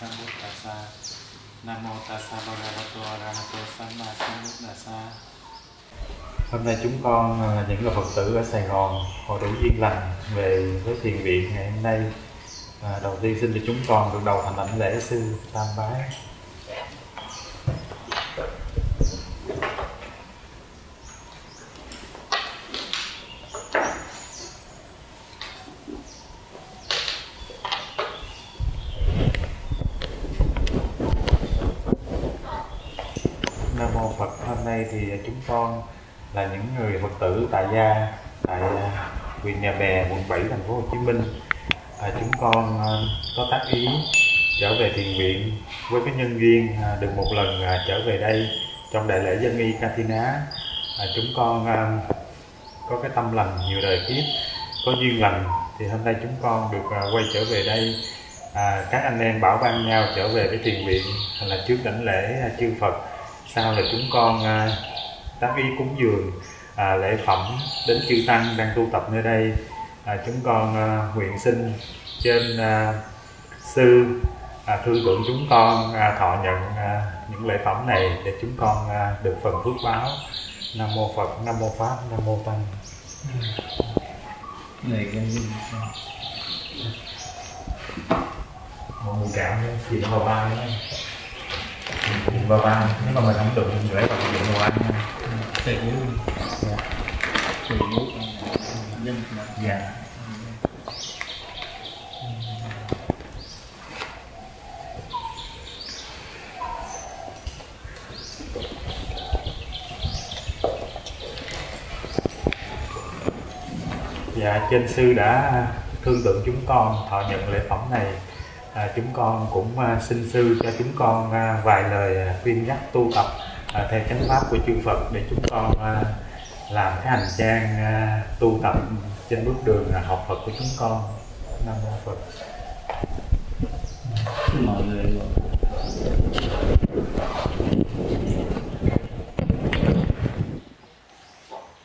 Sambuddhasa Nam mô Tassa Bhagavato Arahato Samma Sambuddhassa Hôm nay chúng con à, những là Phật tử ở Sài Gòn họ đủ duyên lành về với thiền viện ngày hôm nay. À, đầu tiên xin cho chúng con được đầu thành lãnh lễ sư tam bái Nam mô Phật hôm nay thì chúng con là những người Phật tử tại gia tại à, huyện Nhà Bè quận 7 thành phố Hồ Chí Minh. À, chúng con à, có tác ý trở về thiền viện với cái nhân duyên à, được một lần à, trở về đây trong đại lễ dân y Katina à, chúng con à, có cái tâm lành nhiều đời kiếp có duyên lành thì hôm nay chúng con được à, quay trở về đây. À, các anh em bảo ban nhau trở về với thiền viện là trước đảnh lễ à, chư Phật. Sau là chúng con à, tác ý cúng dường à, lễ phẩm đến chư tăng đang tu tập nơi đây. À, chúng con à, nguyện xin trên à, sư à, thương lượng chúng con à, thọ nhận à, những lễ phẩm này để chúng con à, được phần phước báo. Nam mô phật nam mô pháp nam mô tăng. Này cái một người cảm nữa gì nó vào ba vào ba nếu mà mình không đụng lễ vật dụng của anh ăn tề yếu yếu nhân dạ Dạ, trên sư đã thương tượng chúng con thọ nhận lễ phẩm này. À, chúng con cũng à, xin sư cho chúng con à, vài lời à, khuyên nhắc tu tập à, theo chánh pháp của chư Phật để chúng con à, làm cái hành trang à, tu tập trên bước đường à, học Phật của chúng con. Nam mô Phật. mọi người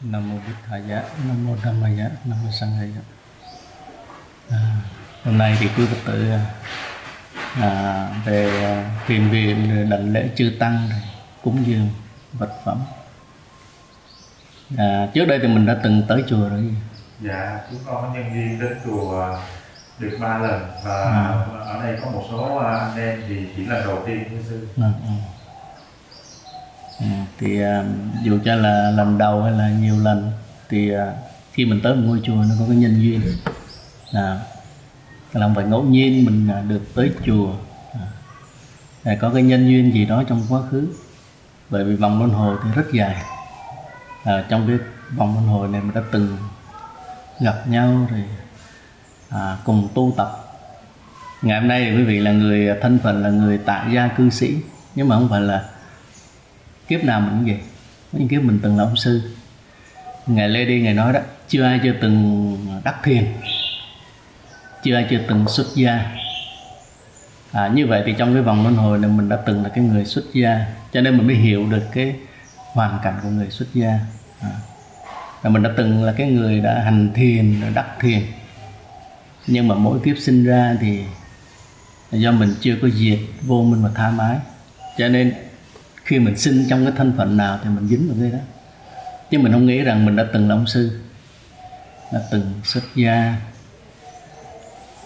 nam mô bích thầy giá nam mô giá nam mô sanh giá à, hôm nay thì quý phật tử à, về à, thiền viện rồi đảnh lễ chư tăng rồi cúng dường vật phẩm à, trước đây thì mình đã từng tới chùa rồi Dạ, chúng con có nhân viên đến chùa được ba lần và À. ở đây có một số à, anh em thì chỉ là đầu tiên thưa sư. Ừ, ừ. Ừ, thì à, dù cho là lần đầu hay là nhiều lần thì à, khi mình tới một ngôi chùa nó có cái nhân duyên à, là không phải ngẫu nhiên mình à, được tới chùa à, có cái nhân duyên gì đó trong quá khứ bởi vì vòng luân hồi thì rất dài. À, trong cái vòng luân hồi này mình đã từng gặp nhau rồi à, cùng tu tập. Ngày hôm nay thì quý vị là người thân phận là người tại gia cư sĩ. Nhưng mà không phải là kiếp nào mình cũng vậy. Những kiếp mình từng là ông sư. Ngài lê đi ngài nói đó chưa ai chưa từng đắc thiền chưa ai chưa từng xuất gia à, như vậy thì trong cái vòng luân hồi này mình đã từng là cái người xuất gia cho nên mình mới hiểu được cái hoàn cảnh của người xuất gia. À. và mình đã từng là cái người đã hành thiền đã đắc thiền. Nhưng mà mỗi kiếp sinh ra thì do mình chưa có diệt vô minh và tha mái. Cho nên khi mình sinh trong cái thân phận nào thì mình dính vào cái đó. Chứ mình không nghĩ rằng mình đã từng là ông sư đã từng xuất gia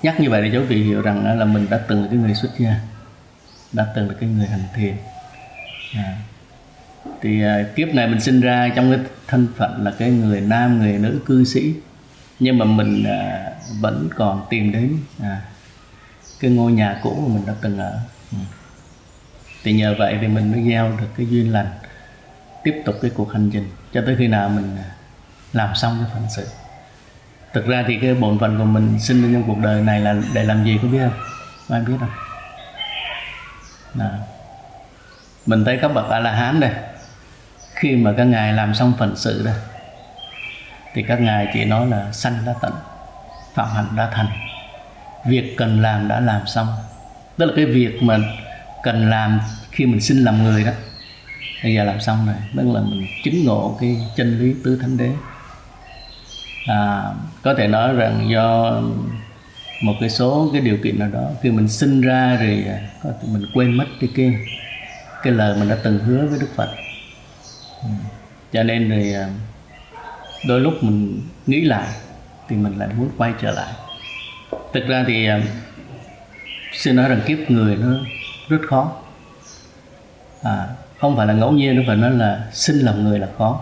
nhắc như vậy để cho quý vị hiểu rằng là mình đã từng là cái người xuất gia đã từng là cái người hành thiền à. thì à, kiếp này mình sinh ra trong cái thân phận là cái người nam người nữ cư sĩ nhưng mà mình à, vẫn còn tìm đến à, cái ngôi nhà cũ mà mình đã từng ở ừ. thì nhờ vậy thì mình mới gieo được cái duyên lành tiếp tục cái cuộc hành trình cho tới khi nào mình à, làm xong cái phận sự thực ra thì cái bổn phận của mình sinh lên trong cuộc đời này là để làm gì có biết không? Có ai biết không? Nào. mình thấy các bậc a la hán đây, khi mà các ngài làm xong phận sự đây thì các ngài chỉ nói là sanh đã tận, phạm hạnh đã thành. Việc cần làm đã làm xong. Tức là cái việc mà cần làm khi mình sinh làm người đó, bây giờ làm xong rồi, tức là mình chứng ngộ cái chân lý tứ thánh đế à, có thể nói rằng do một cái số cái điều kiện nào đó khi mình sinh ra rồi à, có thể mình quên mất cái kia cái lời mình đã từng hứa với Đức Phật. Ừ. cho nên rồi à, đôi lúc mình nghĩ lại thì mình lại muốn quay trở lại. Thực ra thì à, xin nói rằng kiếp người nó rất khó. À, không phải là ngẫu nhiên nó phải nói là sinh làm người là khó.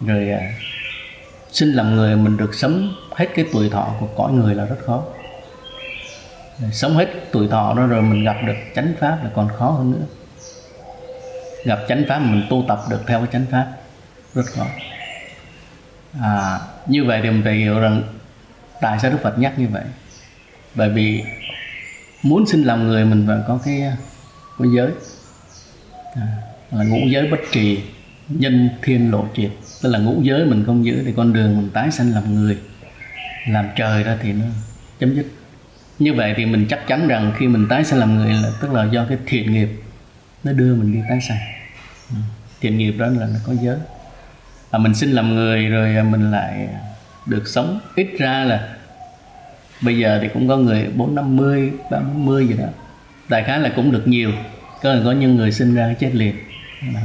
Rồi xin sinh làm người mình được sống hết cái tuổi thọ của cõi người là rất khó. Sống hết tuổi thọ đó rồi mình gặp được chánh pháp là còn khó hơn nữa. Gặp chánh pháp mình tu tập được theo cái chánh pháp rất khó. À, như vậy thì mình phải hiểu rằng tại sao đức phật nhắc như vậy. Bởi vì muốn sinh làm người mình phải có cái có giới. À, là ngũ giới bất trì nhân thiên lộ triệt tức là ngũ giới mình không giữ thì con đường mình tái sanh làm người làm trời ra thì nó chấm dứt. Như vậy thì mình chắc chắn rằng khi mình tái sanh làm người là tức là do cái thiện nghiệp nó đưa mình đi tái sanh. Ừ, thiện nghiệp đó là nó có giới. À, mình sinh làm người rồi mình lại được sống ít ra là bây giờ thì cũng có người bốn năm mươi ba mươi gì đó. Đại khái là cũng được nhiều. Có có những người sinh ra chết liền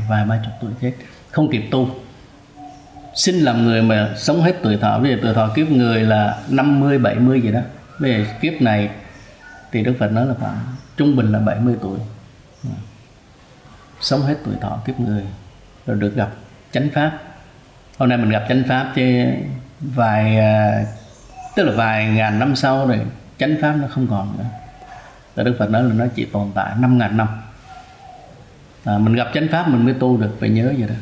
vài ba chục tuổi chết không kịp tu sinh làm người mà sống hết tuổi thọ. Bây giờ tuổi thọ kiếp người là 50 70 gì đó. Bây giờ kiếp này thì Đức Phật nói là khoảng trung bình là 70 tuổi. Sống hết tuổi thọ kiếp người rồi được gặp chánh pháp. Hôm nay mình gặp chánh pháp chứ vài à, tức là vài ngàn năm sau rồi chánh pháp nó không còn nữa. Tại Đức Phật nói là nó chỉ tồn tại năm ngàn năm. À, mình gặp chánh pháp mình mới tu được phải nhớ vậy đó.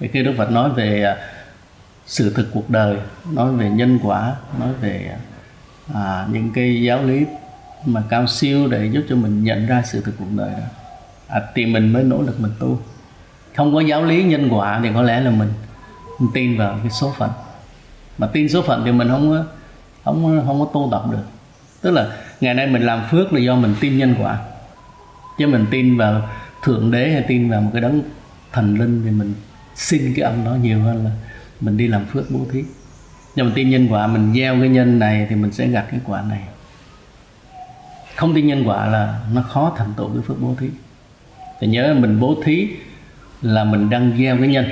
Thì khi Đức Phật nói về à, sự thực cuộc đời nói về nhân quả nói về à, những cái giáo lý mà cao siêu để giúp cho mình nhận ra sự thực cuộc đời đó. À, thì mình mới nỗ lực mình tu. Không có giáo lý nhân quả thì có lẽ là mình, mình tin vào cái số phận. Mà tin số phận thì mình không có không không có tu tập được. Tức là ngày nay mình làm phước là do mình tin nhân quả. Chứ mình tin vào thượng đế hay tin vào một cái đấng thần linh thì mình xin cái ông đó nhiều hơn là mình đi làm phước bố thí. Nhưng mà tin nhân quả mình gieo cái nhân này thì mình sẽ gặt cái quả này. Không tin nhân quả là nó khó thành tựu cái phước bố thí. Thì nhớ mình bố thí là mình đang gieo cái nhân.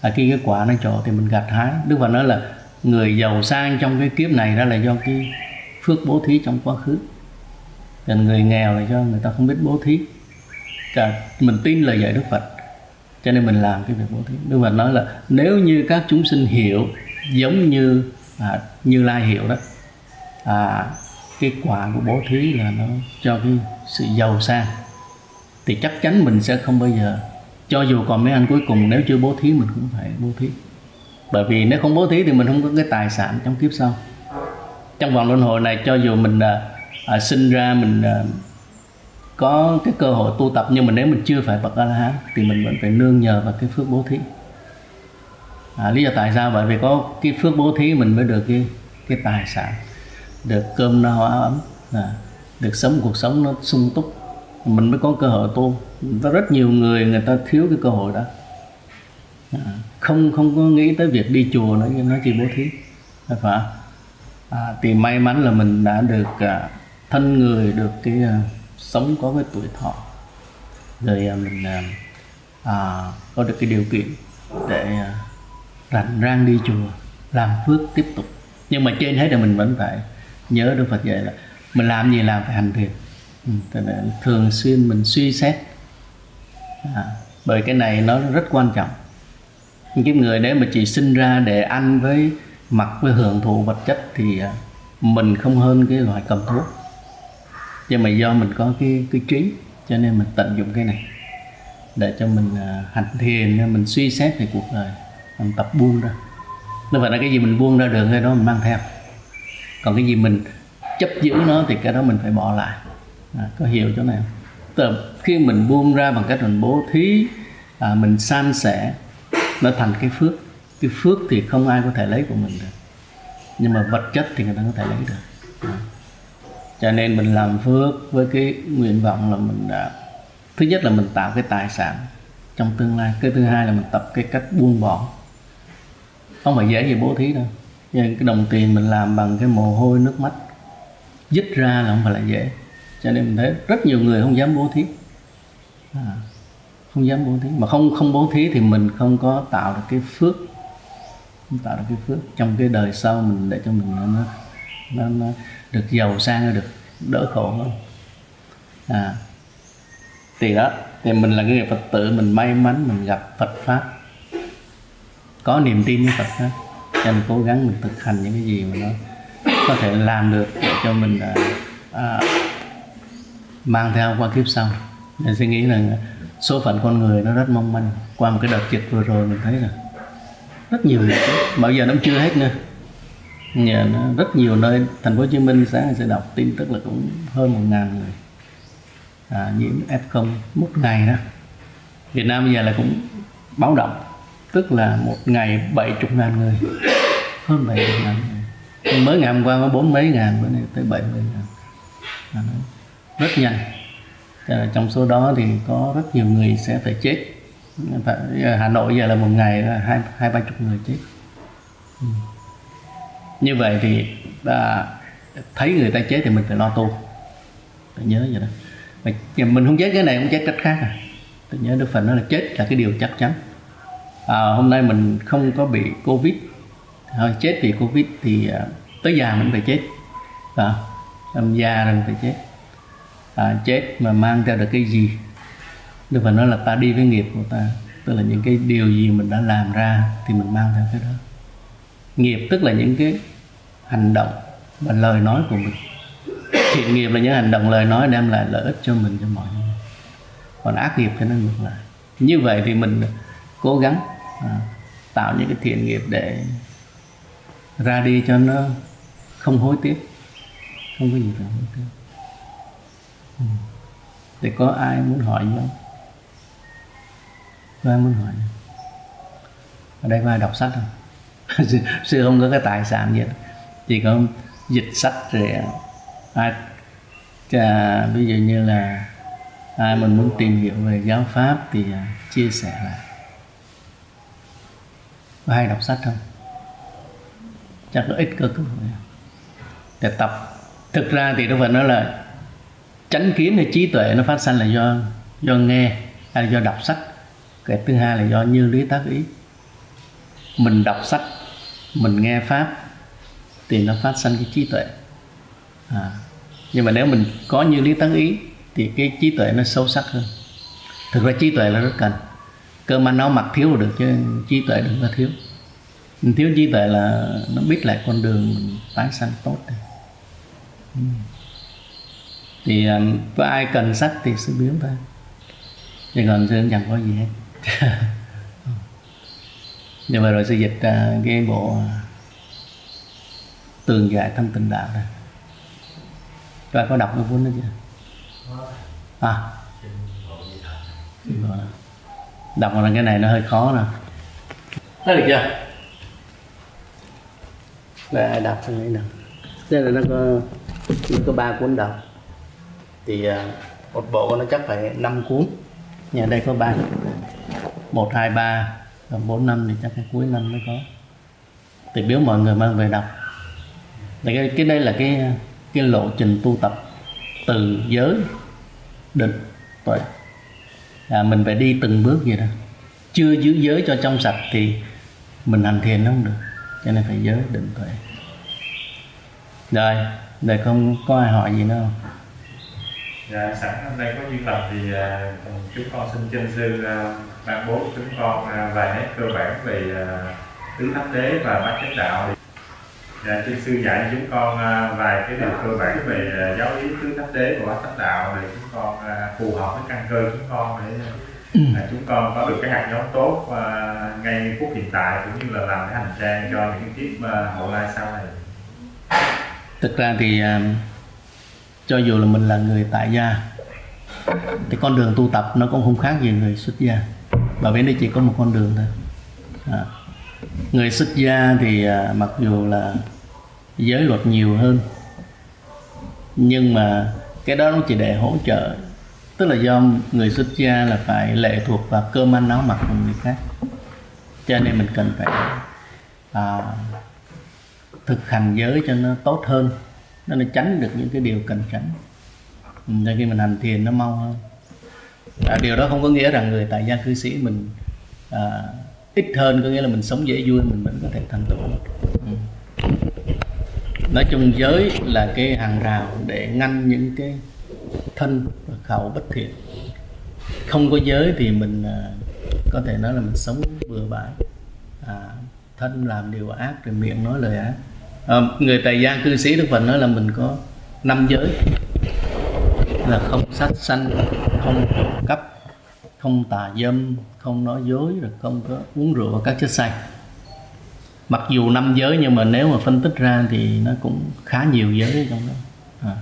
À, khi cái quả nó trổ thì mình gặt hái. Đức phật nói là người giàu sang trong cái kiếp này đó là do cái phước bố thí trong quá khứ. Còn người nghèo là do người ta không biết bố thí. Cả mình tin lời dạy đức phật cho nên mình làm cái việc bố thí. Đức phật nói là nếu như các chúng sinh hiểu giống như à, như lai hiểu đó à, cái quả của bố thí là nó cho cái sự giàu sang thì chắc chắn mình sẽ không bao giờ cho dù còn mấy anh cuối cùng nếu chưa bố thí mình cũng phải bố thí. Bởi vì nếu không bố thí thì mình không có cái tài sản trong kiếp sau. Trong vòng luân hồi này cho dù mình à, à, sinh ra mình à, có cái cơ hội tu tập nhưng mà nếu mình chưa phải bậc a la hán thì mình vẫn phải nương nhờ vào cái phước bố thí. À, lý do tại sao? Bởi vì có cái phước bố thí mình mới được cái cái tài sản được cơm no áo ấm à, được sống cuộc sống nó sung túc. Mình mới có cơ hội tu. Có rất nhiều người người ta thiếu cái cơ hội đó. À, không không có nghĩ tới việc đi chùa nữa nó chỉ bố thí. Phải à, thì may mắn là mình đã được à, thân người được cái à, sống có cái tuổi thọ. Rồi à, mình à, à, có được cái điều kiện để à, rảnh rang đi chùa làm phước tiếp tục. Nhưng mà trên hết là mình vẫn phải nhớ Đức Phật dạy là mình làm gì làm phải hành thiền ừ, thường xuyên mình suy xét. À, bởi cái này nó rất quan trọng. Cái người nếu mà chỉ sinh ra để ăn với mặc với hưởng thụ vật chất thì à, mình không hơn cái loại cầm thuốc nhưng mà do mình có cái cái trí cho nên mình tận dụng cái này để cho mình uh, hành thiền mình suy xét về cuộc đời mình tập buông ra. Nó phải là cái gì mình buông ra được cái đó mình mang theo. Còn cái gì mình chấp giữ nó thì cái đó mình phải bỏ lại. À, có hiểu chỗ này không? Tức khi mình buông ra bằng cách mình bố thí à, mình san sẻ nó thành cái phước. Cái phước thì không ai có thể lấy của mình được. Nhưng mà vật chất thì người ta có thể lấy được cho nên mình làm phước với cái nguyện vọng là mình đã thứ nhất là mình tạo cái tài sản trong tương lai cái thứ hai là mình tập cái cách buông bỏ. Không phải dễ gì bố thí đâu nhưng nên cái đồng tiền mình làm bằng cái mồ hôi nước mắt dứt ra là không phải là dễ. Cho nên mình thấy rất nhiều người không dám bố thí. À, không dám bố thí. Mà không không bố thí thì mình không có tạo được cái phước không tạo được cái phước trong cái đời sau mình để cho mình nó nó, nó được giàu sang được đỡ khổ hơn. À thì đó thì mình là người phật tử mình may mắn mình gặp phật pháp. Có niềm tin với phật pháp cho mình cố gắng mình thực hành những cái gì mà nó có thể làm được để cho mình à, à, mang theo qua kiếp sau. Mình suy nghĩ rằng số phận con người nó rất mong manh. Qua một cái đợt dịch vừa rồi mình thấy là rất nhiều người bao giờ nó chưa hết nữa. Nhờ nó rất nhiều nơi thành phố Hồ Chí Minh sáng sẽ đọc tin tức là cũng hơn một ngàn người. À, nhiễm F0 một ngày đó. Việt Nam bây giờ là cũng báo động tức là một ngày bảy chục ngàn người. Hơn bảy chục ngàn người. Mới ngày hôm qua có bốn mấy ngàn bữa nay tới bảy mươi ngàn. À, rất nhanh. À, trong số đó thì có rất nhiều người sẽ phải chết. Hà Nội giờ là một ngày là hai hai ba chục người chết. Ừ như vậy thì à, thấy người ta chết thì mình phải lo tu. Phải nhớ vậy đó. Mà mình không chết cái này không chết cách khác à. Tôi nhớ đức phật nói là chết là cái điều chắc chắn. À, hôm nay mình không có bị covid. Thôi chết vì covid thì à, tới già mình phải chết. À, làm già rồi phải chết. À, chết mà mang theo được cái gì? Đức Phật nói là ta đi với nghiệp của ta. Tức là những cái điều gì mình đã làm ra Thì mình mang theo cái đó. Nghiệp tức là những cái hành động Và lời nói của mình Thiện nghiệp là những hành động lời nói Đem lại lợi ích cho mình cho mọi người Còn ác nghiệp thì nó ngược lại Như vậy thì mình cố gắng à, Tạo những cái thiện nghiệp để Ra đi cho nó Không hối tiếc Không có gì phải hối tiếc ừ. Thì có ai muốn hỏi gì không? Có ai muốn hỏi Ở đây có ai đọc sách không? Sư, không có cái tài sản gì Chỉ có dịch sách rồi ai à, Ví dụ như là ai mình muốn tìm hiểu về giáo pháp thì à, chia sẻ lại. Có ai đọc sách không? Chắc có ít cơ cơ hội để tập. Thực ra thì đức phật nói là chánh kiến hay trí tuệ nó phát sinh là do do nghe hay là do đọc sách. Cái thứ hai là do như lý tác ý. Mình đọc sách mình nghe pháp thì nó phát sinh cái trí tuệ. À, nhưng mà nếu mình có như lý tấn ý thì cái trí tuệ nó sâu sắc hơn. Thực ra trí tuệ là rất cần. Cơm ăn áo mặc thiếu được chứ trí tuệ đừng có thiếu. Mình thiếu trí tuệ là nó biết lại con đường mình tái sanh tốt này. Ừ. Thì à, có ai cần sách thì sẽ biếu thôi chứ còn sư chẳng có gì hết. nhưng mà rồi sư dịch uh, cái bộ tường giải thân tình đạo này có ai có đọc cái cuốn đó chưa? À. Đọc là cái này nó hơi khó nè. Thấy được chưa? Ai đọc cái này nè. Đây là nó có nó có ba cuốn đọc. Thì à, một bộ nó chắc phải 5 cuốn. Nhà đây có ba. Một hai ba còn bốn năm thì chắc cái cuối năm mới có. Thì biếu mọi người mang về đọc thì cái, cái đây là cái cái lộ trình tu tập từ giới định tuệ. À, mình phải đi từng bước vậy đó. Chưa giữ giới cho trong sạch thì mình hành thiền nó không được. Cho nên phải giới định tuệ. Rồi để không có ai hỏi gì nữa không? Dạ, sẵn hôm nay có duyên lành thì uh, chúng con xin chân sư uh, ban bố chúng con uh, vài nét cơ bản về uh, tứ thánh đế và bát chánh đạo. Dạ, chân sư dạy cho chúng con uh, vài cái điều cơ bản về uh, giáo lý tứ thánh đế và bát chánh đạo để chúng con uh, phù hợp với căn cơ chúng con để uh, chúng con có được cái hạt giống tốt uh, ngay phút hiện tại cũng như là làm cái hành trang cho những kiếp uh, hậu lai sau này. Thực ra thì uh cho dù là mình là người tại gia thì con đường tu tập nó cũng không khác gì người xuất gia. Và bên đây chỉ có một con đường thôi. À. người xuất gia thì à, mặc dù là giới luật nhiều hơn nhưng mà cái đó nó chỉ để hỗ trợ. Tức là do người xuất gia là phải lệ thuộc vào cơm ăn áo mặc của người khác. Cho nên mình cần phải à, thực hành giới cho nó tốt hơn nó nó tránh được những cái điều cần tránh. Nên khi mình hành thiền nó mau hơn. À, điều đó không có nghĩa rằng người tại gia cư sĩ mình à, ít hơn có nghĩa là mình sống dễ vui mình vẫn có thể thành tựu ừ. nói chung giới là cái hàng rào để ngăn những cái thân và khẩu bất thiện. Không có giới thì mình à, có thể nói là mình sống bừa bãi. À, thân làm điều ác rồi miệng nói lời ác à, người tài gia cư sĩ đức phật nói là mình có năm giới là không sát sanh không trộm cắp không tà dâm không nói dối rồi không có uống rượu và các chất say mặc dù năm giới nhưng mà nếu mà phân tích ra thì nó cũng khá nhiều giới trong đó à.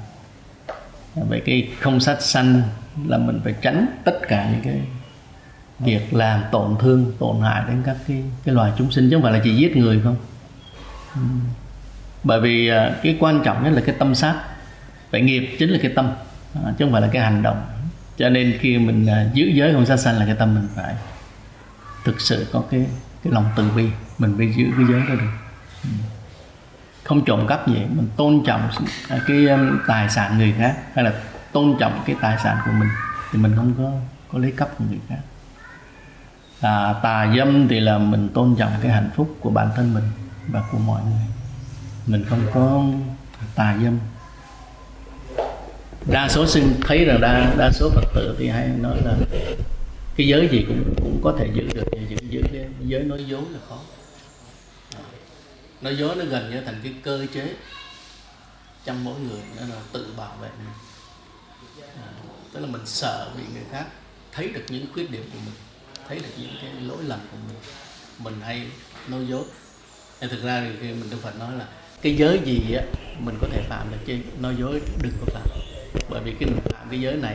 vậy cái không sát sanh là mình phải tránh tất cả những cái việc làm tổn thương tổn hại đến các cái cái loài chúng sinh chứ không phải là chỉ giết người không uhm bởi vì à, cái quan trọng nhất là cái tâm sát. Vậy nghiệp chính là cái tâm à, chứ không phải là cái hành động. Cho nên khi mình à, giữ giới không sát sanh là cái tâm mình phải thực sự có cái cái lòng từ bi. Mình phải giữ cái giới đó được. Ừ. Không trộm cắp gì. Mình tôn trọng cái um, tài sản người khác hay là tôn trọng cái tài sản của mình thì mình không có có lấy cắp của người khác. À, tà dâm thì là mình tôn trọng cái hạnh phúc của bản thân mình và của mọi người mình không có tà dâm. Đa số sinh thấy rằng đa đa số phật tử thì hay nói là cái giới gì cũng cũng có thể giữ được giữ giữ cái giới nói dối là khó. Nói dối nó gần như thành cái cơ chế. Trong mỗi người nó là tự bảo vệ mình. À, tức là mình sợ bị người khác thấy được những khuyết điểm của mình thấy được những cái lỗi lầm của mình. Mình hay nói dối. Nên thực ra thì khi mình Đức Phật nói là cái giới gì á mình có thể phạm được chứ nói dối đừng có phạm. Bởi vì khi mình phạm cái giới này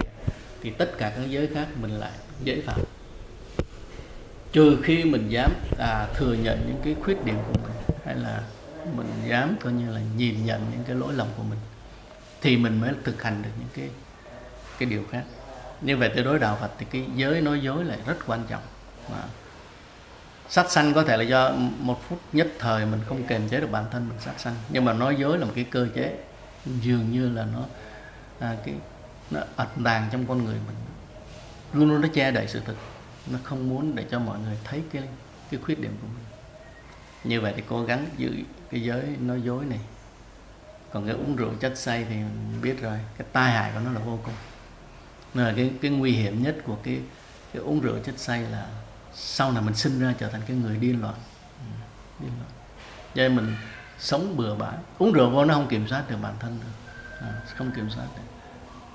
thì tất cả các giới khác mình lại dễ phạm. Trừ khi mình dám à, thừa nhận những cái khuyết điểm của mình hay là mình dám coi như là nhìn nhận những cái lỗi lầm của mình thì mình mới thực hành được những cái cái điều khác. Như vậy tới đối đạo Phật thì cái giới nói dối lại rất quan trọng. Mà sát sanh có thể là do một phút nhất thời mình không kềm chế được bản thân mình sát sanh. Nhưng mà nói dối là một cái cơ chế dường như là nó à, cái nó ẩn tàng trong con người mình. Luôn luôn nó che đậy sự thực. Nó không muốn để cho mọi người thấy cái cái khuyết điểm của mình. Như vậy thì cố gắng giữ cái giới nói dối này. Còn cái uống rượu chất say thì biết rồi cái tai hại của nó là vô cùng. Nên là cái cái nguy hiểm nhất của cái cái uống rượu chất say là sau này mình sinh ra trở thành cái người điên loạn. Ừ, điên loạn. Cho nên mình sống bừa bãi. Uống rượu vô nó không kiểm soát được bản thân được. À, không kiểm soát được.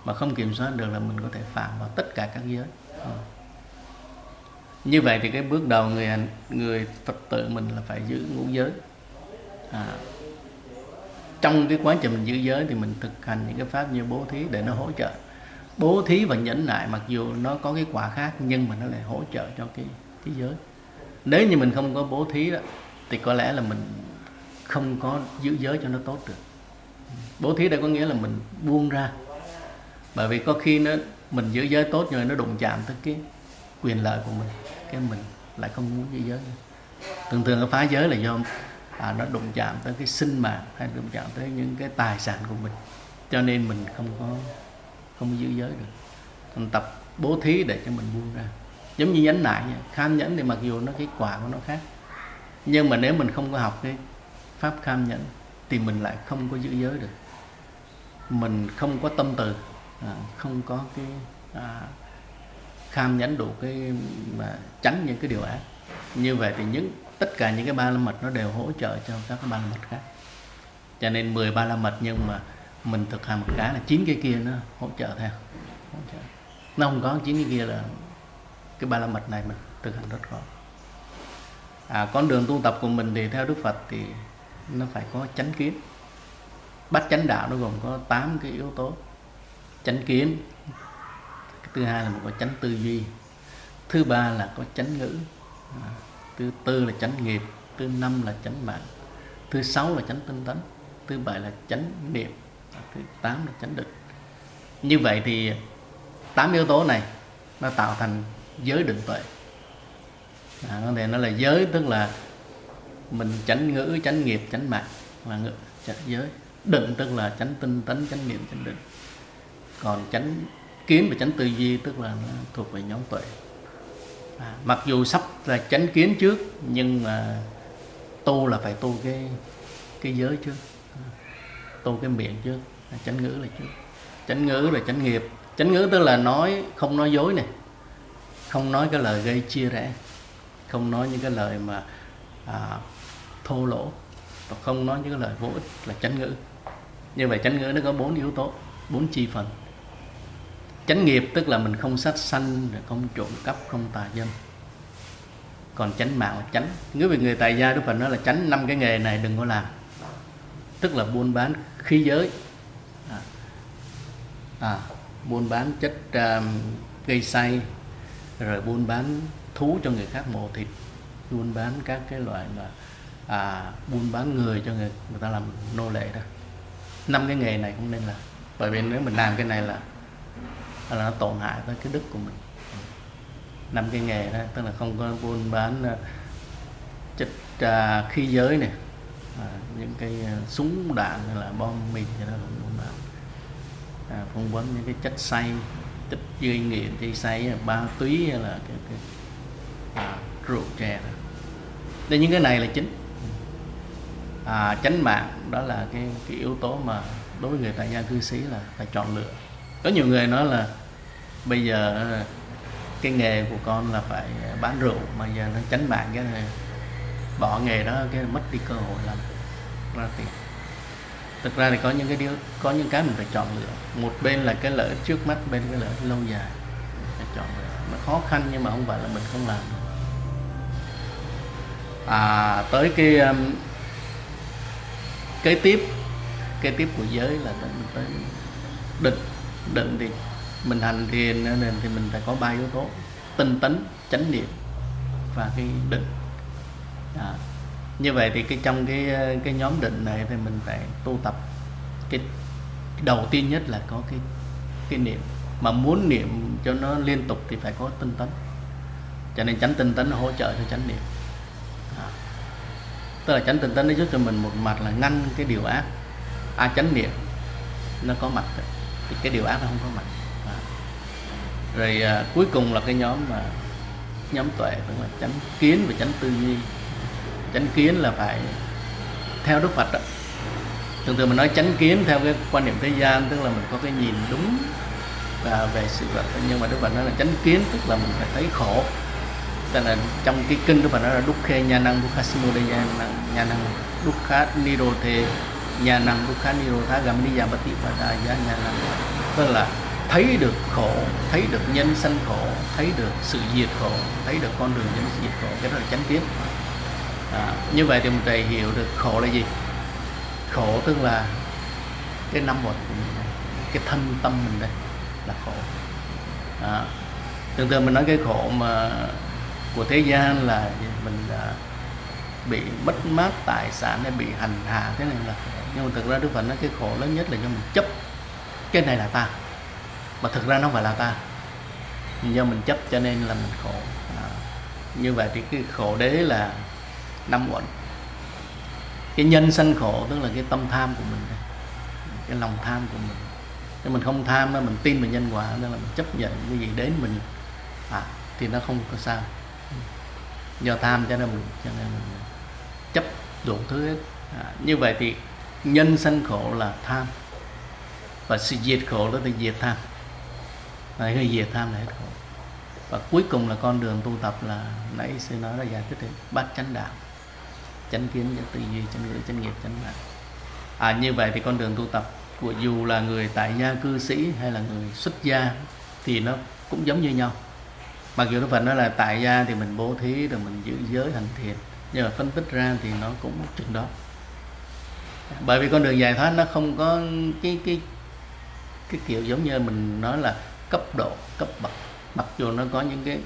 Mà không kiểm soát được là mình có thể phạm vào tất cả các giới. À. như vậy thì cái bước đầu người người phật tử mình là phải giữ ngũ giới. À, trong cái quá trình mình giữ giới thì mình thực hành những cái pháp như bố thí để nó hỗ trợ. Bố thí và nhẫn nại mặc dù nó có cái quả khác nhưng mà nó lại hỗ trợ cho cái thế giới. Nếu như mình không có bố thí đó thì có lẽ là mình không có giữ giới cho nó tốt được. Bố thí đây có nghĩa là mình buông ra. Bởi vì có khi nó mình giữ giới tốt nhưng mà nó đụng chạm tới cái quyền lợi của mình cái mình lại không muốn giữ giới nữa. thường thường cái phá giới là do à, nó đụng chạm tới cái sinh mạng hay đụng chạm tới những cái tài sản của mình. Cho nên mình không có không giữ giới được. Mình tập bố thí để cho mình buông ra giống như nhánh nại kham nhẫn thì mặc dù nó cái quả của nó khác nhưng mà nếu mình không có học cái pháp kham nhẫn thì mình lại không có giữ giới được. Mình không có tâm từ à, không có cái à, kham nhẫn đủ cái mà tránh những cái điều ác. Như vậy thì những tất cả những cái ba la mật nó đều hỗ trợ cho các cái ba la mật khác. Cho nên 10 ba la mật nhưng mà mình thực hành một cái là chín cái kia nó hỗ trợ theo hỗ trợ. nó không có chín cái kia là cái ba la mật này mình thực hành rất khó à, con đường tu tập của mình thì theo Đức Phật thì nó phải có chánh kiến. Bát chánh đạo nó gồm có 8 cái yếu tố. Chánh kiến cái thứ hai là một cái chánh tư duy. Thứ ba là có chánh ngữ. À, thứ tư là chánh nghiệp. Thứ năm là chánh mạng. Thứ sáu là chánh tinh tấn. Thứ bảy là chánh niệm. Thứ tám là chánh định. Như vậy thì tám yếu tố này nó tạo thành giới định tuệ. À, có thể nó là giới tức là mình chánh ngữ chánh nghiệp chánh mạng là ngữ chánh giới. Định tức là chánh tinh tấn chánh niệm chánh định. Còn chánh kiến và chánh tư duy tức là nó thuộc về nhóm tuệ. À, mặc dù sắp là chánh kiến trước nhưng mà tu là phải tu cái cái giới trước. À, tu cái miệng trước chánh ngữ là trước. Chánh ngữ là chánh nghiệp. Chánh ngữ tức là nói không nói dối này không nói cái lời gây chia rẽ không nói những cái lời mà à, thô lỗ và không nói những cái lời vô ích là chánh ngữ. Như vậy chánh ngữ nó có bốn yếu tố bốn chi phần. Chánh nghiệp tức là mình không sát sanh không trộm cắp không tà dâm. Còn chánh mạng là chánh. Nếu vì người tài gia đức phật nói là tránh năm cái nghề này đừng có làm. Tức là buôn bán khí giới. À, à, buôn bán chất à, uh, gây say rồi buôn bán thú cho người khác mổ thịt buôn bán các cái loại mà à, buôn bán người cho người người ta làm nô lệ đó. Năm cái nghề này không nên là bởi vì nếu mình làm cái này là là nó tổn hại tới cái đức của mình. Năm cái nghề đó tức là không có buôn bán à, chất à, khí giới này à, những cái à, súng đạn hay là bom mìn gì đó không buôn bán. À, buôn bán những cái chất say tích gây nghiện thì say ba túy hay là cái, cái à, rượu chè đó. Nên những cái này là chính. À, chánh mạng đó là cái, cái yếu tố mà đối với người tại gia cư sĩ là phải chọn lựa. Có nhiều người nói là bây giờ à, cái nghề của con là phải bán rượu mà giờ nó tránh mạng cái này bỏ nghề đó cái mất đi cơ hội làm ra tiền thực ra thì có những cái điều có những cái mình phải chọn lựa. Một bên là cái lợi trước mắt bên cái lợi lâu dài. Phải chọn lựa. Nó khó khăn nhưng mà không phải là mình không làm à tới cái um, kế tiếp. Kế tiếp của giới là tới, tới định định thì mình hành thiền nên thì mình phải có ba yếu tố. Tinh tấn chánh niệm và cái định. À, như vậy thì cái trong cái cái nhóm định này thì mình phải tu tập. Cái đầu tiên nhất là có cái cái niệm. Mà muốn niệm cho nó liên tục thì phải có tinh tấn. Cho nên tránh tinh tấn nó hỗ trợ cho tránh niệm. À. tức là tránh tinh tấn nó giúp cho mình một mặt là ngăn cái điều ác. A à, chánh niệm nó có mặt thì cái điều ác nó không có mặt. À. rồi à, cuối cùng là cái nhóm mà nhóm tuệ tức là tránh kiến và tránh tư duy chánh kiến là phải theo đức phật đó. thường thường mình nói chánh kiến theo cái quan niệm thế gian, tức là mình có cái nhìn đúng và về sự vật nhưng mà đức phật nói là chánh kiến, tức là mình phải thấy khổ. Tức là trong cái kinh đức phật nói là đúc khê nha năng dukkha năng, nha năng đúc khát nirothe nha năng dukkha nirotha gamani yamati pada nha năng. Tức là thấy được khổ, thấy được nhân sanh khổ, thấy được sự diệt khổ, thấy được con đường nhân diệt khổ. Cái đó là chánh kiến à, như vậy thì mình thầy hiểu được khổ là gì. Khổ tức là cái năm vật của mình cái thân tâm mình đây là khổ. À, thường thường mình nói cái khổ mà của thế gian là mình là bị mất mát tài sản hay bị hành hạ thế này là khổ. Nhưng mà thực ra đức phật nói cái khổ lớn nhất là do mình chấp. Cái này là ta. Mà thực ra nó không phải là ta. Do mình chấp cho nên là mình khổ. À, như vậy thì cái khổ đế là năm uẩn cái nhân sanh khổ tức là cái tâm tham của mình cái lòng tham của mình. Nếu mình không tham đó mình tin vào nhân quả nên là mình chấp nhận cái gì đến mình. À, thì nó không có sao. Do tham cho nên mình cho nên mình chấp đủ thứ hết. À, như vậy thì nhân sanh khổ là tham. Và sự diệt khổ đó là diệt tham. Này cái diệt tham là hết khổ. Và cuối cùng là con đường tu tập là nãy sư nói là giải thích đấy bát chánh đạo chánh kiến chánh tư duy, chánh ngữ, chánh nghiệp, chánh mạng. À như vậy thì con đường tu tập của dù là người tại gia cư sĩ hay là người xuất gia thì nó cũng giống như nhau. Mặc dù nó phần nói là tại gia thì mình bố thí rồi mình giữ giới hành thiền nhưng mà phân tích ra thì nó cũng chừng đó. Bởi vì con đường giải thoát nó không có cái cái cái kiểu giống như mình nói là cấp độ, cấp bậc. Mặc dù nó có những cái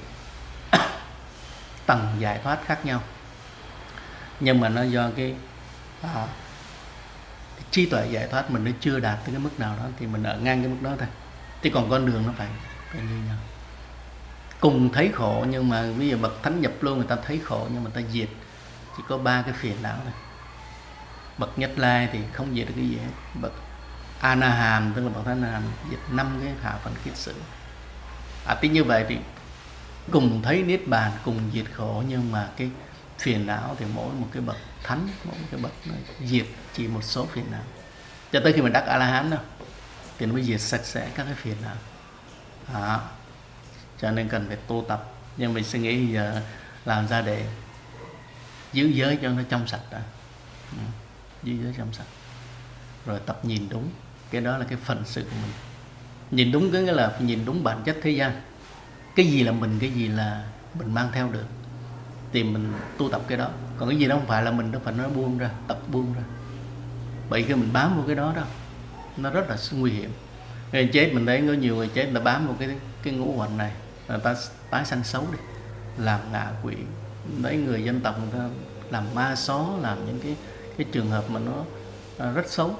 tầng giải thoát khác nhau nhưng mà nó do cái, à, cái trí tuệ giải thoát mình nó chưa đạt tới cái mức nào đó thì mình ở ngang cái mức đó thôi. Chứ còn con đường nó phải phải như nhau. Cùng thấy khổ nhưng mà bây giờ bậc thánh nhập luôn người ta thấy khổ nhưng mà người ta diệt chỉ có ba cái phiền não này bậc nhất lai thì không diệt được cái gì hết. Bậc ana hàm tức là bậc thánh hàm diệt năm cái hạ phần kiết sử. À tính như vậy thì cùng thấy niết bàn cùng diệt khổ nhưng mà cái phiền não thì mỗi một cái bậc thánh mỗi một cái bậc nó diệt chỉ một số phiền não. Cho tới khi mình đắc a la hán đâu thì nó mới diệt sạch sẽ các cái phiền não. À, cho nên cần phải tu tập. Nhưng mình suy nghĩ giờ làm ra để giữ giới cho nó trong sạch đã. Ừ. giữ giới trong sạch. Rồi tập nhìn đúng. Cái đó là cái phần sự của mình. Nhìn đúng cái là nhìn đúng bản chất thế gian. Cái gì là mình cái gì là mình mang theo được thì mình tu tập cái đó. Còn cái gì đó không phải là mình đâu, phải nó buông ra, tập buông ra. Bởi khi mình bám vào cái đó đó, nó rất là nguy hiểm. Người chết mình thấy có nhiều người chết là bám vào cái cái ngũ hoành này, người ta tái sanh xấu đi, làm ngạ quỷ. Đấy người dân tộc người ta làm ma xó, làm những cái cái trường hợp mà nó à, rất xấu.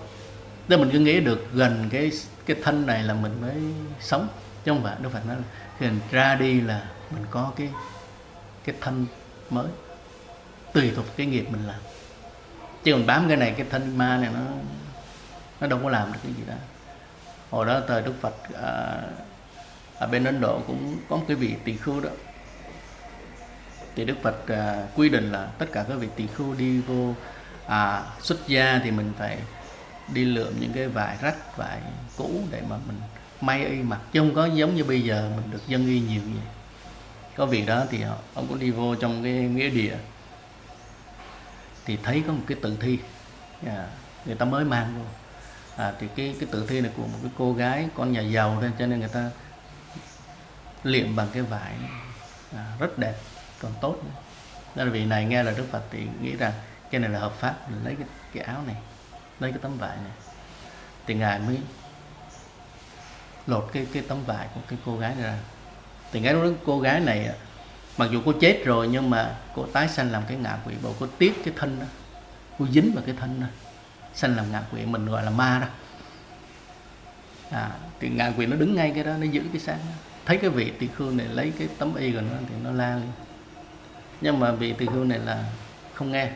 Nên mình cứ nghĩ được gần cái cái thân này là mình mới sống, chứ không phải, đâu phải nói khi mình ra đi là mình có cái cái thân mới. Tùy thuộc cái nghiệp mình làm. Chứ còn bám cái này cái thân ma này nó nó đâu có làm được cái gì đó. Hồi đó thời đức phật à, ở bên ấn độ cũng có một cái vị tỳ khưu đó. Thì đức phật à, quy định là tất cả các vị tỳ khưu đi vô à, xuất gia thì mình phải đi lượm những cái vải rách vải cũ để mà mình may y mặc. Chứ không có giống như bây giờ mình được dân y nhiều vậy có việc đó thì ông cũng đi vô trong cái nghĩa địa. Thì thấy có một cái tử thi. À, người ta mới mang vô. À, thì cái cái tử thi này của một cái cô gái con nhà giàu thôi cho nên người ta liệm bằng cái vải. À, rất đẹp còn tốt nữa. đó là vì này nghe là đức phật thì nghĩ rằng cái này là hợp pháp mình lấy cái, cái áo này lấy cái tấm vải này. Thì ngài mới lột cái cái tấm vải của cái cô gái này ra thì ngay lúc đó cô gái này mặc dù cô chết rồi nhưng mà cô tái sanh làm cái ngạ quỷ bộ cô tiếc cái thân đó. Cô dính vào cái thân đó sanh làm ngạ quỷ mình gọi là ma đó. À, thì ngạ quỷ nó đứng ngay cái đó nó giữ cái sáng đó. thấy cái vị tỳ khưu này lấy cái tấm y của nó thì nó la lên. Nhưng mà vị tỳ khưu này là không nghe.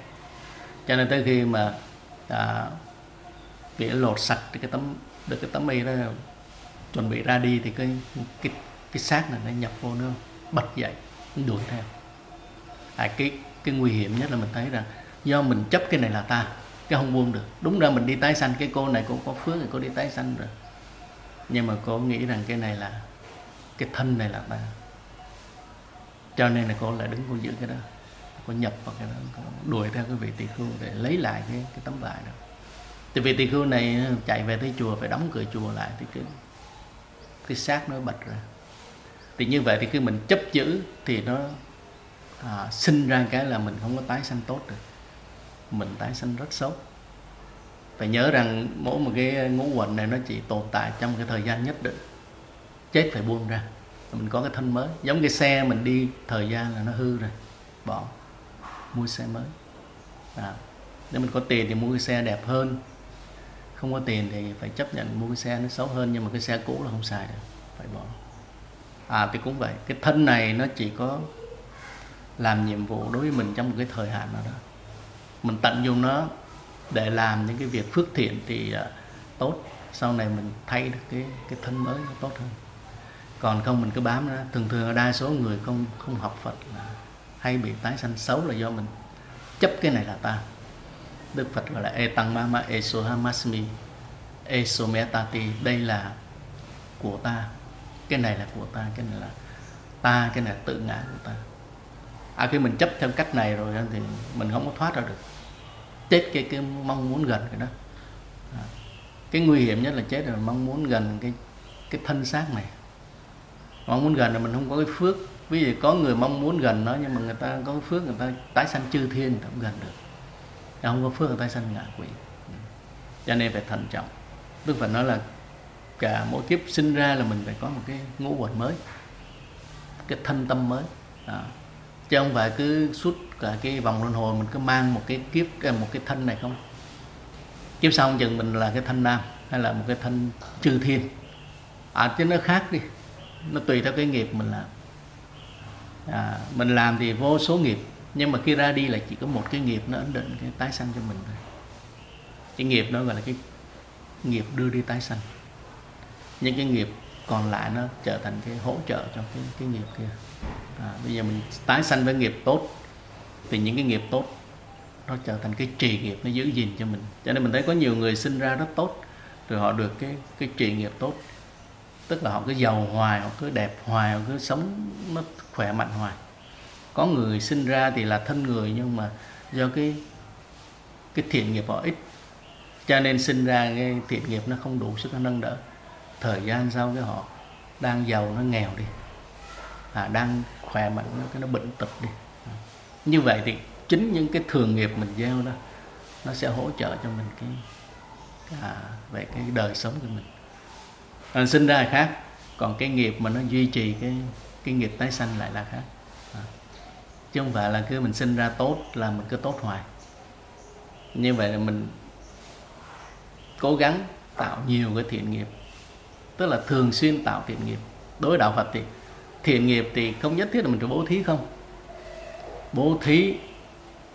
Cho nên tới khi mà à, vị lột sạch cái tấm được cái tấm y đó chuẩn bị ra đi thì cái cái cái xác này nó nhập vô nó bật dậy nó đuổi theo. À, cái cái nguy hiểm nhất là mình thấy rằng do mình chấp cái này là ta cái không buông được. Đúng ra mình đi tái sanh cái cô này cũng có phước thì cô đi tái sanh rồi. Nhưng mà cô nghĩ rằng cái này là cái thân này là ta. Cho nên là cô lại đứng cô giữ cái đó. Cô nhập vào cái đó cô đuổi theo cái vị tỳ khưu để lấy lại cái cái tấm vải đó. Thì vị tỳ khưu này chạy về tới chùa phải đóng cửa chùa lại thì cái cái xác nó bật ra thì như vậy thì khi mình chấp giữ thì nó à, sinh ra cái là mình không có tái sanh tốt được. Mình tái sanh rất xấu phải nhớ rằng mỗi một cái ngũ quẩn này nó chỉ tồn tại trong cái thời gian nhất định. Chết phải buông ra. Mình có cái thân mới. Giống cái xe mình đi thời gian là nó hư rồi. Bỏ. Mua xe mới. À, nếu mình có tiền thì mua cái xe đẹp hơn. Không có tiền thì phải chấp nhận mua cái xe nó xấu hơn nhưng mà cái xe cũ là không xài được. Phải bỏ à thì cũng vậy. Cái thân này nó chỉ có làm nhiệm vụ đối với mình trong một cái thời hạn nào đó. Mình tận dụng nó để làm những cái việc phước thiện thì uh, tốt. Sau này mình thay được cái cái thân mới nó tốt hơn. Còn không mình cứ bám ra. thường thường đa số người không không học Phật là hay bị tái sanh xấu là do mình chấp cái này là ta. Đức Phật gọi là e tăng Mama META TI. Đây là của ta cái này là của ta, cái này là ta, cái này là tự ngã của ta. À khi mình chấp theo cách này rồi thì mình không có thoát ra được. Chết cái cái mong muốn gần cái đó. À. cái nguy hiểm nhất là chết rồi mong muốn gần cái cái thân xác này mong muốn gần là mình không có cái phước. Ví dụ có người mong muốn gần nó, nhưng mà người ta có cái phước, người ta tái sanh chư thiên người ta không gần được. Không có phước, người ta sanh ngạ quỷ. Ừ. Cho nên phải thận trọng. Tức phải nói là cả mỗi kiếp sinh ra là mình phải có một cái ngũ quẩn mới cái thân tâm mới. À. chứ không phải cứ suốt cả cái vòng luân hồi mình cứ mang một cái kiếp một cái thân này không? Kiếp sau chừng mình là cái thân nam hay là một cái thân chư thiên. À chứ nó khác đi. Nó tùy theo cái nghiệp mình làm. À, mình làm thì vô số nghiệp nhưng mà khi ra đi là chỉ có một cái nghiệp nó ấn định cái tái sanh cho mình thôi. Cái nghiệp đó gọi là cái nghiệp đưa đi tái sanh những cái nghiệp còn lại nó trở thành cái hỗ trợ cho cái cái nghiệp kia. À, bây giờ mình tái sanh với nghiệp tốt thì những cái nghiệp tốt nó trở thành cái trì nghiệp nó giữ gìn cho mình. Cho nên mình thấy có nhiều người sinh ra rất tốt rồi họ được cái cái trì nghiệp tốt. Tức là họ cứ giàu hoài họ cứ đẹp hoài họ cứ sống nó khỏe mạnh hoài. Có người sinh ra thì là thân người nhưng mà do cái cái thiện nghiệp họ ít. Cho nên sinh ra cái thiện nghiệp nó không đủ sức nó nâng đỡ thời gian sau cái họ đang giàu nó nghèo đi. À, đang khỏe mạnh nó cái nó bệnh tật đi. À, như vậy thì chính những cái thường nghiệp mình gieo đó nó sẽ hỗ trợ cho mình cái à, về cái đời sống của mình. À, sinh ra là khác còn cái nghiệp mà nó duy trì cái cái nghiệp tái sanh lại là khác. À. chứ không phải là cứ mình sinh ra tốt là mình cứ tốt hoài. Như vậy là mình cố gắng tạo nhiều cái thiện nghiệp tức là thường xuyên tạo thiện nghiệp. Đối với đạo Phật thì thiện nghiệp thì không nhất thiết là mình phải bố thí không? Bố thí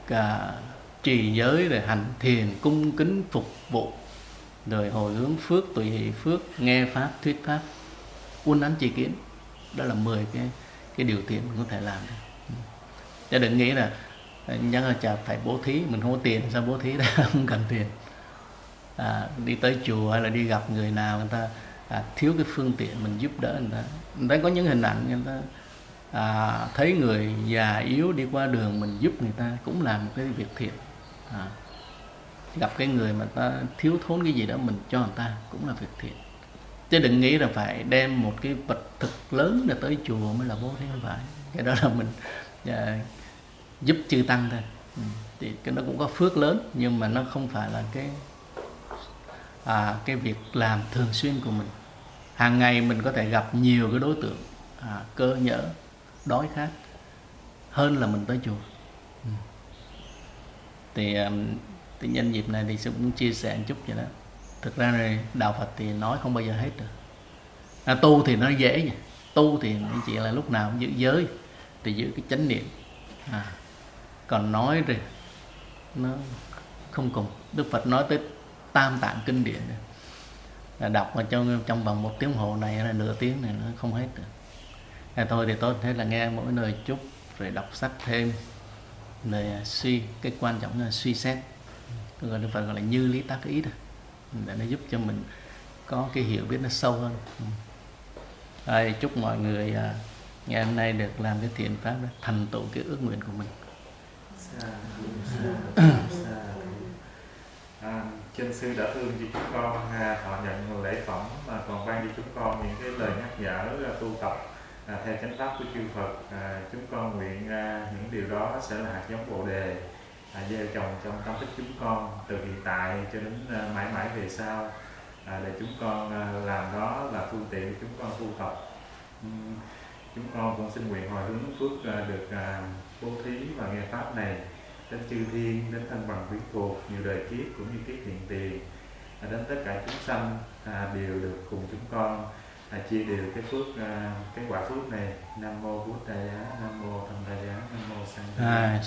cả trì giới rồi hành thiền cung kính phục vụ rồi hồi hướng phước tùy hỷ phước nghe pháp thuyết pháp uốn nắn tri kiến. Đó là 10 cái cái điều thiện mình có thể làm được. Chứ đừng nghĩ là à, nhắc là chả phải bố thí mình không có tiền sao bố thí đó không cần tiền. À, đi tới chùa hay là đi gặp người nào người ta à, thiếu cái phương tiện mình giúp đỡ người ta. Người ta có những hình ảnh người ta à, thấy người già yếu đi qua đường mình giúp người ta cũng làm một cái việc thiện à, gặp cái người mà ta thiếu thốn cái gì đó mình cho người ta cũng là việc thiện chứ đừng nghĩ là phải đem một cái vật thực lớn để tới chùa mới là bố thế không phải. Cái đó là mình à, giúp chư tăng thôi. Ừ. thì cái nó cũng có phước lớn nhưng mà nó không phải là cái à, cái việc làm thường xuyên của mình. Hàng ngày mình có thể gặp nhiều cái đối tượng à, cơ nhỡ đói khát hơn là mình tới chùa. Ừ. thì thì nhân dịp này thì cũng chia sẻ một chút vậy đó. Thực ra này đạo Phật thì nói không bao giờ hết được. À, tu thì nó dễ vậy tu thì chỉ là lúc nào cũng giữ giới thì giữ cái chánh niệm. À, còn nói rồi nó không cùng. Đức Phật nói tới tam tạng kinh điển. Là đọc mà trong trong vòng một tiếng hồ này là nửa tiếng này nó không hết được. À, thôi thì tốt thế là nghe mỗi lời chúc rồi đọc sách thêm. Lời à, suy cái quan trọng là suy xét. Gọi là gọi là như lý tác ý đó để nó giúp cho mình có cái hiểu biết nó sâu hơn. Ừ. Rồi, chúc mọi người à, ngày hôm nay được làm cái thiện pháp đó, thành tựu cái ước nguyện của mình chân sư đã thương cho chúng con. À, họ nhận lễ phẩm mà còn ban cho chúng con những cái lời nhắc nhở à, tu tập à, theo chánh pháp của chư Phật. À, chúng con nguyện à, những điều đó sẽ là hạt giống bồ đề à, gieo trồng trong tâm thức chúng con từ hiện tại cho đến à, mãi mãi về sau. À, để chúng con à, làm đó là phương tiện để chúng con tu tập. Uhm, chúng con cũng xin nguyện hồi hướng phước à, được à, bố thí và nghe pháp này đến chư thiên đến thân bằng quyến thuộc nhiều đời kiếp cũng như kiếp hiện tiền. À, đến tất cả chúng sanh à, đều được cùng chúng con à, chia đều cái phước à, cái quả phước này. Nam mô bút đại giá nam mô tham đại giá nam mô sang à,